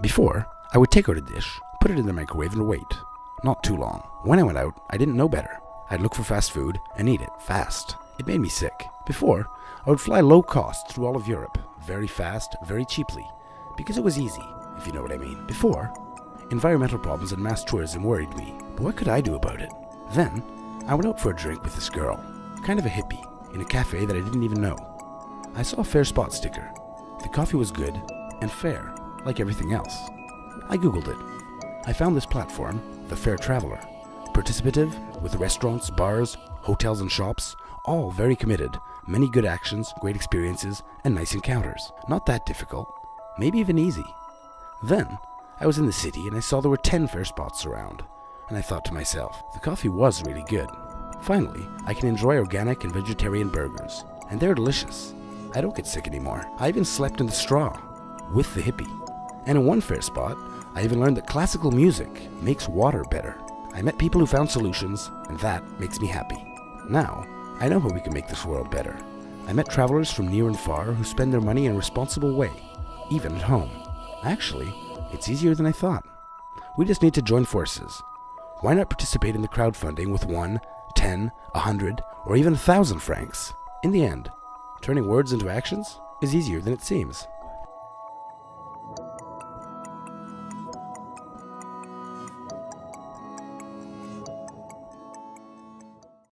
Before, I would take out a dish, put it in the microwave, and wait. Not too long. When I went out, I didn't know better. I'd look for fast food and eat it fast. It made me sick. Before, I would fly low cost through all of Europe, very fast, very cheaply, because it was easy, if you know what I mean. Before, environmental problems and mass tourism worried me, but what could I do about it? Then, I went out for a drink with this girl, kind of a hippie, in a cafe that I didn't even know. I saw a fair spot sticker. The coffee was good and fair, like everything else. I googled it. I found this platform, The Fair Traveler, participative with restaurants, bars, hotels, and shops, all very committed, many good actions, great experiences, and nice encounters. Not that difficult, maybe even easy. Then, I was in the city and I saw there were 10 fair spots around, and I thought to myself, the coffee was really good. Finally, I can enjoy organic and vegetarian burgers, and they're delicious. I don't get sick anymore. I even slept in the straw with the hippie. And in one fair spot, I even learned that classical music makes water better. I met people who found solutions, and that makes me happy. Now, I know how we can make this world better. I met travelers from near and far who spend their money in a responsible way, even at home. Actually, it's easier than I thought. We just need to join forces. Why not participate in the crowdfunding with one, ten, a hundred, or even a thousand francs? In the end, turning words into actions is easier than it seems.